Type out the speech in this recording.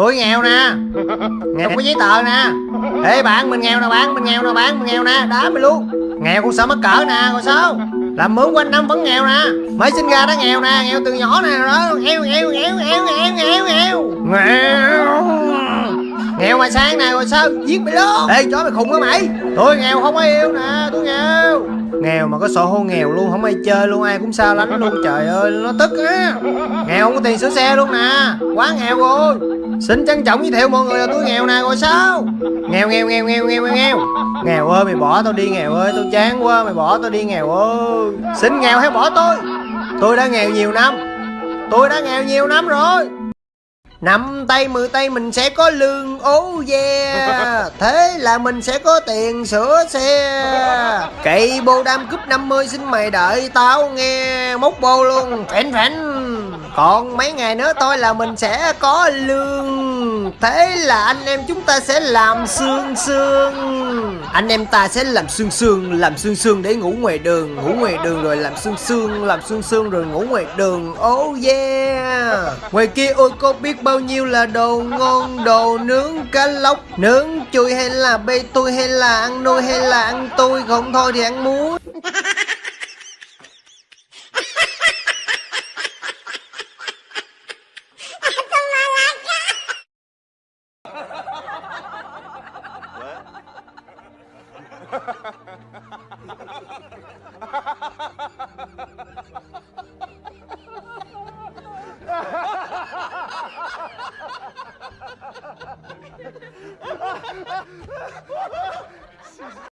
tôi nghèo nè. Nghèo có giấy tờ nè. Ê bạn mình nghèo nè bạn mình nghèo nè bạn mình nghèo nè. Đá mày luôn nghèo cũng sợ mắc cỡ nè rồi sao? Làm mướn quanh năm vẫn nghèo nè. Mới sinh ra đã nghèo nè nghèo từ nhỏ nè đó. Nghèo nghèo nghèo nghèo nghèo nghèo nghèo. Nghèo. Nghèo mà sang nè rồi sao? Giết mày luôn ê chó mày khùng hả mày. Tôi nghèo không ai yêu nè tôi nghèo. Nghèo mà có sổ hô nghèo luôn không ai chơi luôn ai cũng sao lánh luôn. Trời ơi nó tức á. Nghèo không có tiền sửa xe luôn nè. Quá nghèo rồi Xin trân trọng giới thiệu mọi người là tôi nghèo nè rồi sao? Nghèo nghèo nghèo nghèo nghèo nghèo nghèo. Ơi, mày bỏ tao đi, nghèo ơi Tôi chán quá, mày bỏ tao đi, nghèo ơi. Xin nghèo hay bỏ tôi? Tôi đã nghèo nhiều năm. Tôi đã nghèo nhiều năm rồi. Năm tay, mười tay mình sẽ có lương Oh yeah. Thế là mình sẽ có tiền sửa xe. Kỵ bô đam cúp 50 xin mày đợi tao nghe. Móc bô luôn, phèn phèn. Còn mấy ngày nữa thôi là mình sẽ có lương. Thế là anh em chúng ta sẽ làm xương xương Anh em ta sẽ làm xương xương Làm xương xương để ngủ ngoài đường, Ngủ ngoài đường rồi làm xương xương Làm xương xương rồi ngủ ngoài đường. Oh yeah. Ngoài kia, ôi, có biết bao nhiêu là đồ ngon, Đồ nướng, cá lóc, Nướng chui hay là bê tôi hay là ăn nuôi hay là ăn tôi Không thôi thì ăn muối. 谢 谢